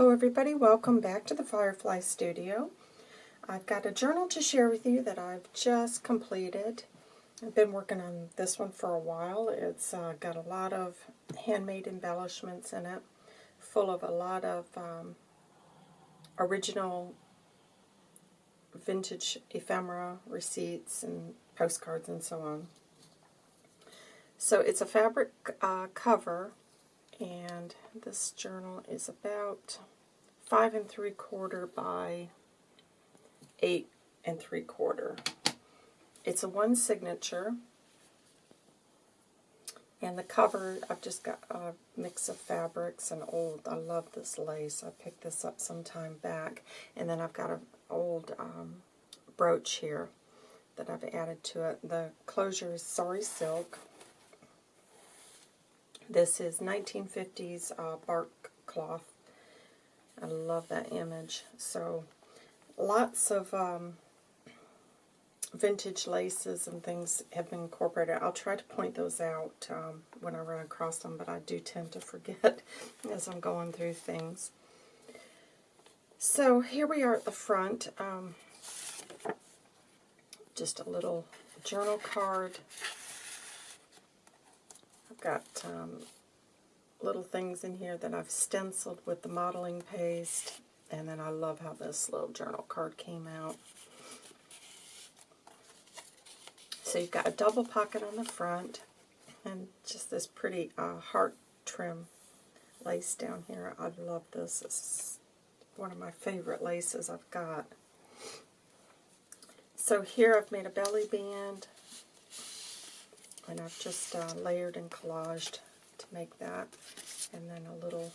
Hello everybody, welcome back to the Firefly Studio. I've got a journal to share with you that I've just completed. I've been working on this one for a while. It's uh, got a lot of handmade embellishments in it, full of a lot of um, original vintage ephemera, receipts, and postcards and so on. So it's a fabric uh, cover and this journal is about five and three quarter by eight and three quarter. It's a one signature, and the cover, I've just got a mix of fabrics and old, I love this lace. I picked this up some time back, and then I've got an old um, brooch here that I've added to it. The closure is sari silk, this is 1950s uh, bark cloth. I love that image. So lots of um, vintage laces and things have been incorporated. I'll try to point those out um, when I run across them, but I do tend to forget as I'm going through things. So here we are at the front. Um, just a little journal card got um, little things in here that I've stenciled with the modeling paste. And then I love how this little journal card came out. So you've got a double pocket on the front and just this pretty uh, heart trim lace down here. I love this. It's one of my favorite laces I've got. So here I've made a belly band and I've just uh, layered and collaged to make that. And then a little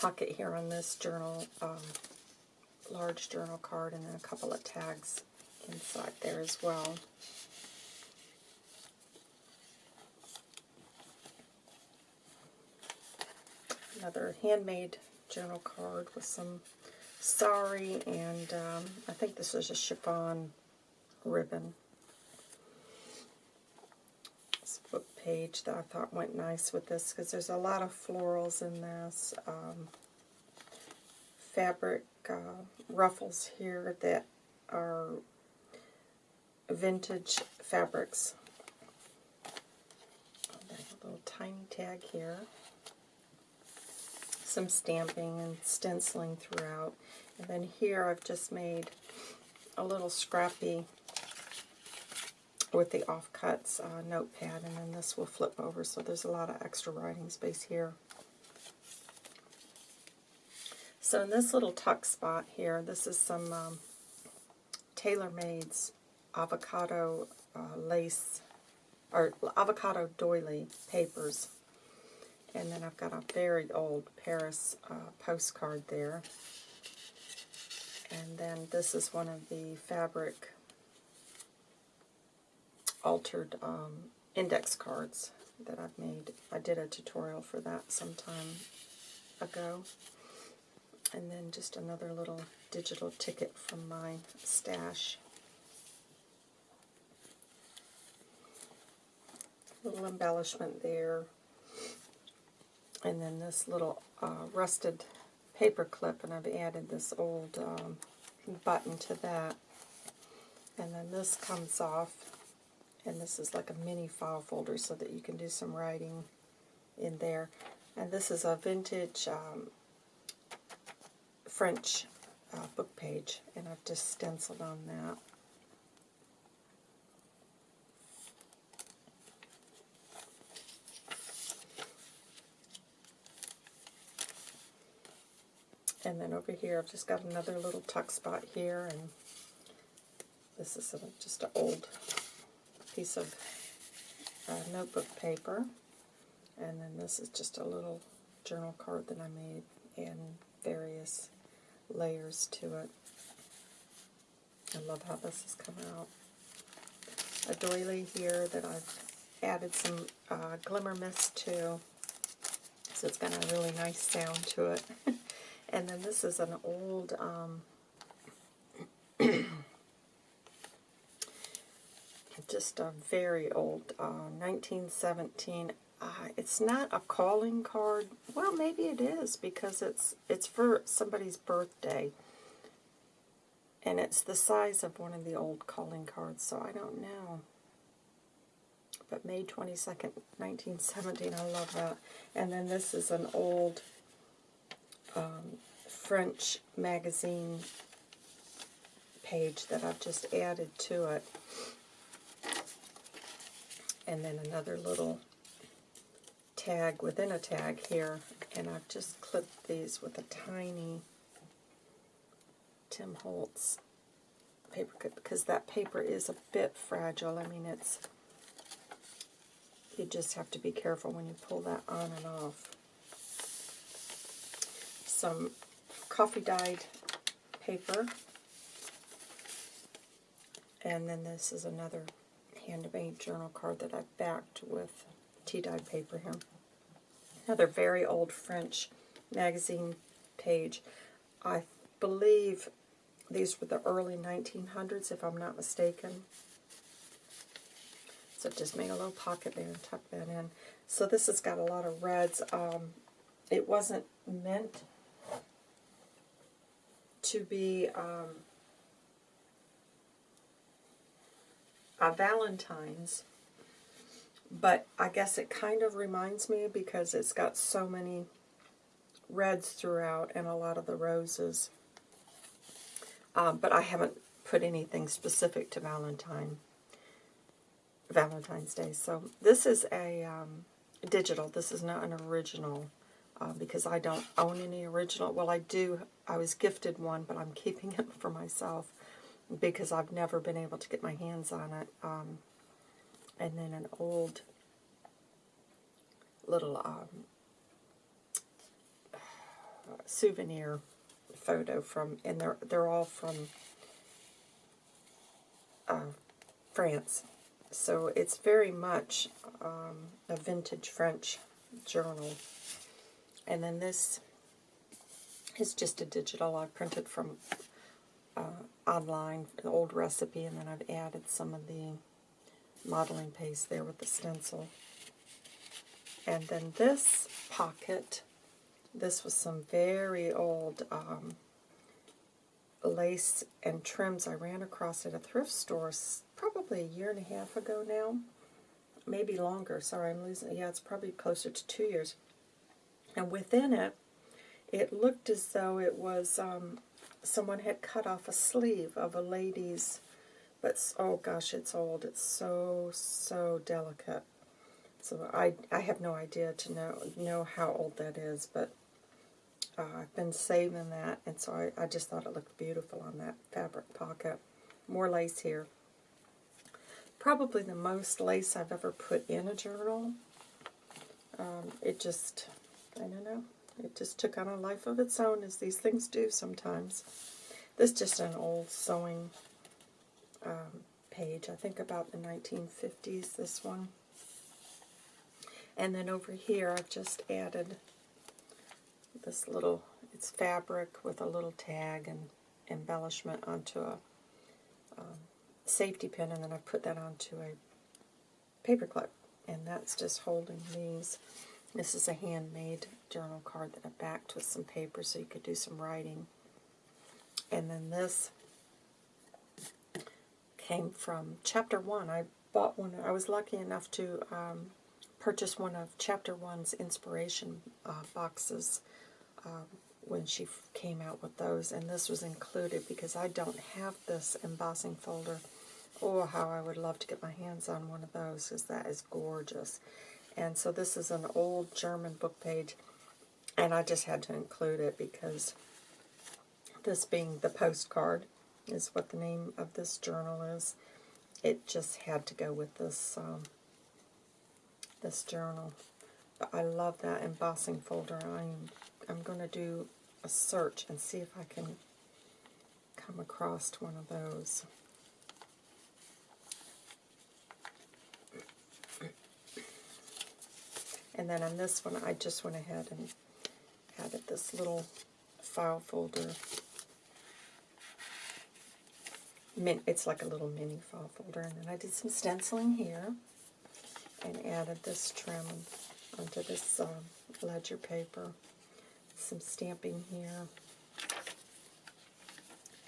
pocket here on this journal, um, large journal card, and then a couple of tags inside there as well. Another handmade journal card with some sari, and um, I think this is a chiffon ribbon book page that I thought went nice with this because there's a lot of florals in this. Um, fabric uh, ruffles here that are vintage fabrics. A little tiny tag here. Some stamping and stenciling throughout. And then here I've just made a little scrappy with the offcuts uh, notepad, and then this will flip over, so there's a lot of extra writing space here. So in this little tuck spot here, this is some um, TaylorMade's avocado uh, lace, or avocado doily papers. And then I've got a very old Paris uh, postcard there. And then this is one of the fabric altered um, index cards that I've made. I did a tutorial for that some time ago. And then just another little digital ticket from my stash. Little embellishment there. And then this little uh, rusted paper clip, and I've added this old um, button to that. And then this comes off and this is like a mini file folder so that you can do some writing in there. And this is a vintage um, French uh, book page, and I've just stenciled on that. And then over here, I've just got another little tuck spot here, and this is a, just an old piece of uh, notebook paper. And then this is just a little journal card that I made and various layers to it. I love how this has come out. A doily here that I've added some uh, glimmer mist to, so it's got a really nice sound to it. and then this is an old um, just a very old uh, 1917 uh, it's not a calling card. Well, maybe it is because it's it's for somebody's birthday. And it's the size of one of the old calling cards, so I don't know. But May 22nd, 1917, I love that. And then this is an old um, French magazine page that I've just added to it. And then another little tag within a tag here. And I've just clipped these with a tiny Tim Holtz paper clip because that paper is a bit fragile. I mean, it's you just have to be careful when you pull that on and off. Some coffee dyed paper. And then this is another handmade journal card that I backed with tea dyed paper here. Another very old French magazine page. I believe these were the early 1900s, if I'm not mistaken. So just made a little pocket there and tucked that in. So this has got a lot of reds. Um, it wasn't meant to be um, a Valentine's, but I guess it kind of reminds me because it's got so many reds throughout and a lot of the roses. Um, but I haven't put anything specific to Valentine, Valentine's Day. So this is a um, digital. This is not an original uh, because I don't own any original. Well, I do. I was gifted one, but I'm keeping it for myself because I've never been able to get my hands on it. Um, and then an old little um, souvenir photo from, and they're they're all from uh, France. So it's very much um, a vintage French journal. And then this is just a digital I printed from uh, online, an old recipe, and then I've added some of the modeling paste there with the stencil. And then this pocket this was some very old um, lace and trims I ran across at a thrift store probably a year and a half ago now. Maybe longer. Sorry, I'm losing. Yeah, it's probably closer to two years. And within it, it looked as though it was um, someone had cut off a sleeve of a lady's, but oh gosh, it's old. It's so, so delicate. So I, I have no idea to know know how old that is, but uh, I've been saving that, and so I, I just thought it looked beautiful on that fabric pocket. More lace here. Probably the most lace I've ever put in a journal. Um, it just, I don't know, it just took on a life of its own, as these things do sometimes. This is just an old sewing um, page, I think about the 1950s, this one. And then over here, I've just added this little, it's fabric with a little tag and embellishment onto a um, safety pin, and then I put that onto a paper clip, and that's just holding these. This is a handmade journal card that I backed with some paper so you could do some writing. And then this came from Chapter 1. I bought one, I was lucky enough to um, purchase one of Chapter 1's inspiration uh, boxes um, when she came out with those, and this was included because I don't have this embossing folder. Oh, how I would love to get my hands on one of those because that is gorgeous. And so this is an old German book page, and I just had to include it because this being the postcard is what the name of this journal is. It just had to go with this um, this journal. But I love that embossing folder. I'm I'm going to do a search and see if I can come across one of those. And then on this one, I just went ahead and added this little file folder. It's like a little mini file folder. And then I did some stenciling here. and added this trim onto this uh, ledger paper. Some stamping here.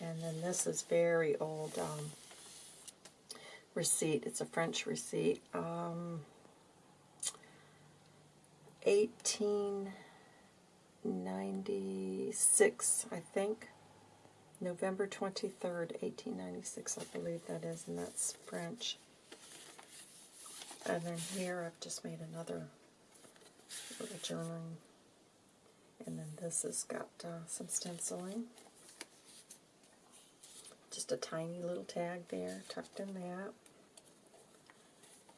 And then this is very old um, receipt. It's a French receipt. Um, 1896, I think. November 23rd, 1896, I believe that is, and that's French. And then here I've just made another little journaling. And then this has got uh, some stenciling. Just a tiny little tag there, tucked in that.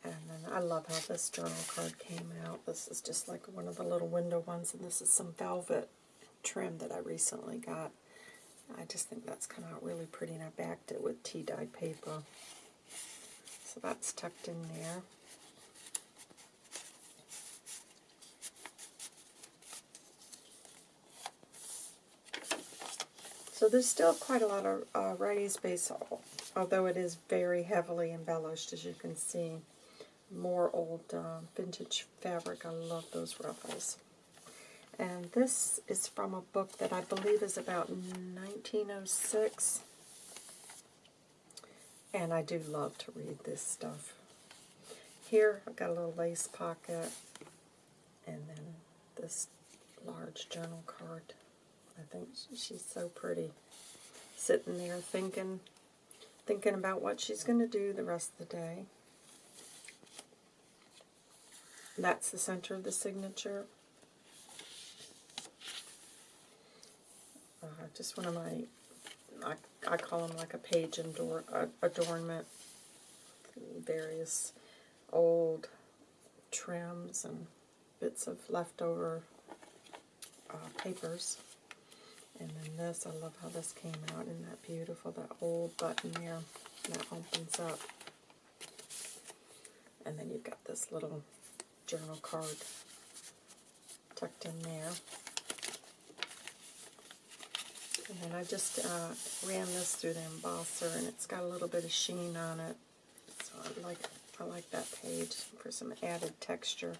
And then I love how this journal card came out. This is just like one of the little window ones, and this is some velvet trim that I recently got. I just think that's come out really pretty, and I backed it with tea-dyed paper. So that's tucked in there. So there's still quite a lot of uh, writing space, although it is very heavily embellished, as you can see. More old uh, vintage fabric. I love those ruffles. And this is from a book that I believe is about 1906. And I do love to read this stuff. Here, I've got a little lace pocket. And then this large journal card. I think she's so pretty. Sitting there thinking, thinking about what she's going to do the rest of the day. That's the center of the signature. Uh, just one of my, I, I call them like a page ador adornment. Various old trims and bits of leftover uh, papers. And then this, I love how this came out. Isn't that beautiful? That old button there that opens up. And then you've got this little journal card tucked in there. And then I just uh, ran this through the embosser, and it's got a little bit of sheen on it. So I like I like that page for some added texture.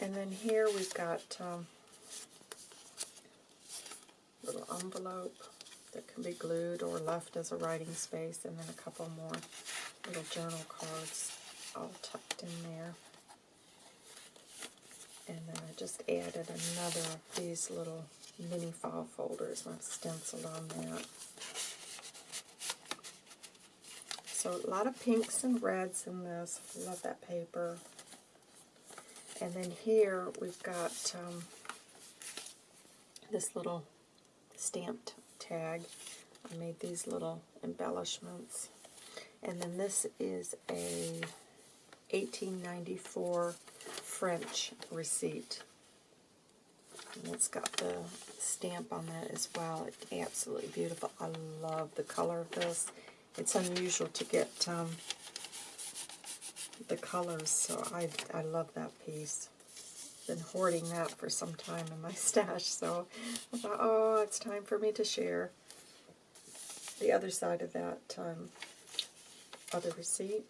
And then here we've got um, a little envelope that can be glued or left as a writing space, and then a couple more little journal cards all tucked in there. And then I just added another of these little mini file folders, I've stenciled on that. So a lot of pinks and reds in this. Love that paper. And then here we've got um, this little stamped tag. I made these little embellishments. And then this is a 1894 French receipt. And it's got the stamp on that as well. It's absolutely beautiful. I love the color of this. It's unusual to get um, the colors, so I, I love that piece. Been hoarding that for some time in my stash, so I thought, oh, it's time for me to share the other side of that um, other receipt.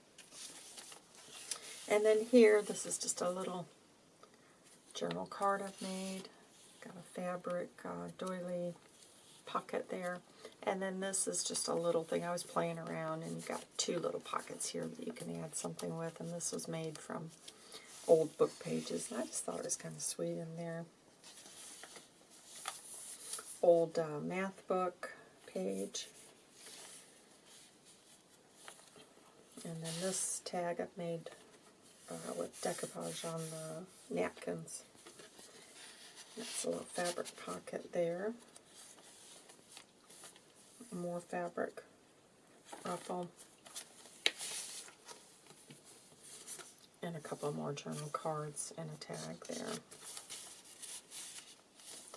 And then here, this is just a little journal card I've made. Got a fabric uh, doily pocket there. And then this is just a little thing I was playing around, and you've got two little pockets here that you can add something with. And this was made from old book pages. And I just thought it was kind of sweet in there. Old uh, math book page. And then this tag I've made uh, with decoupage on the napkins. That's a little fabric pocket there. More fabric ruffle. And a couple more journal cards and a tag there.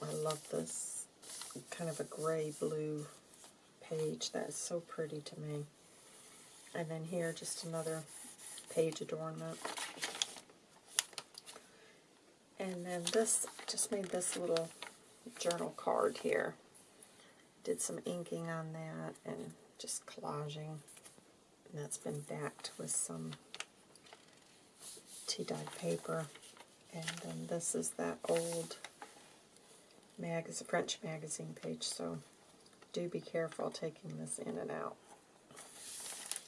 I love this kind of a gray-blue page. That is so pretty to me. And then here, just another page adornment. And then this, just made this little journal card here. Did some inking on that and just collaging And that's been backed with some tea-dyed paper. And then this is that old magazine, French magazine page, so do be careful taking this in and out.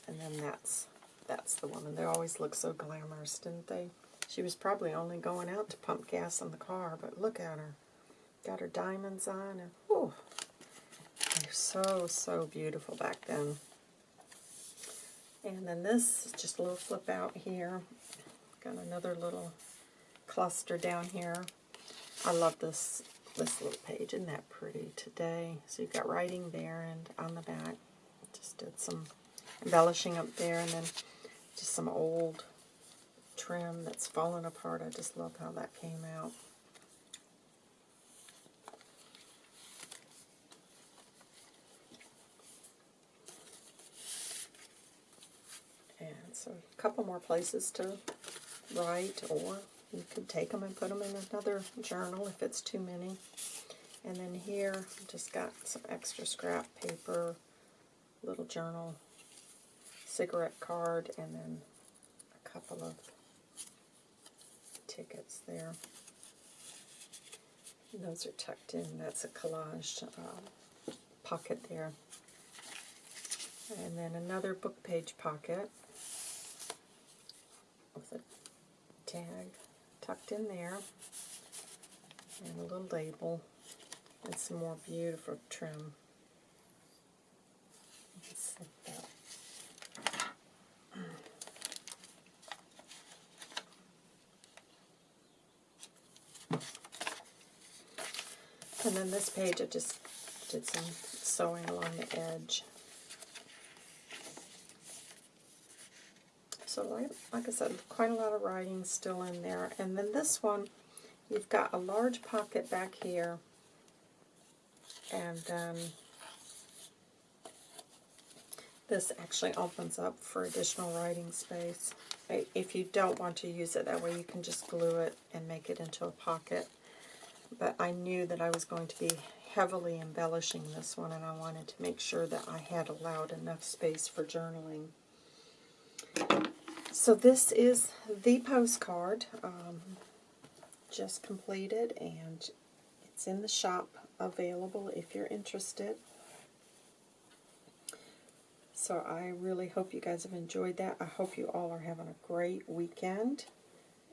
And then that's that's the woman. They always look so glamorous, didn't they? She was probably only going out to pump gas in the car, but look at her. Got her diamonds on, and whew, they're so, so beautiful back then. And then this is just a little flip out here. Got another little cluster down here. I love this this little page. Isn't that pretty today? So you've got writing there and on the back. Just did some embellishing up there and then just some old trim that's fallen apart. I just love how that came out. And so a couple more places to write or you could take them and put them in another journal if it's too many. And then here, just got some extra scrap paper, little journal, cigarette card, and then a couple of tickets there. And those are tucked in. That's a collage uh, pocket there. And then another book page pocket with a tag tucked in there and a little label and some more beautiful trim. And then this page I just did some sewing along the edge. So like, like I said, quite a lot of writing still in there. And then this one, you've got a large pocket back here. And then this actually opens up for additional writing space. If you don't want to use it that way, you can just glue it and make it into a pocket. But I knew that I was going to be heavily embellishing this one, and I wanted to make sure that I had allowed enough space for journaling. So this is the postcard, um, just completed, and it's in the shop available if you're interested. So I really hope you guys have enjoyed that. I hope you all are having a great weekend.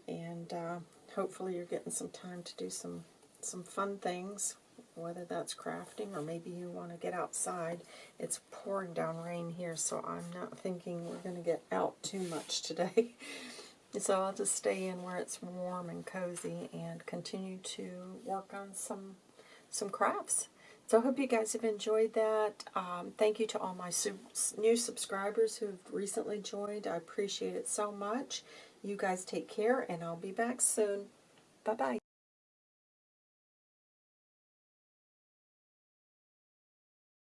And uh, hopefully you're getting some time to do some, some fun things, whether that's crafting or maybe you want to get outside. It's pouring down rain here, so I'm not thinking we're going to get out too much today. so I'll just stay in where it's warm and cozy and continue to work on some some crafts. So I hope you guys have enjoyed that. Um, thank you to all my new subscribers who've recently joined. I appreciate it so much. You guys take care, and I'll be back soon. Bye-bye.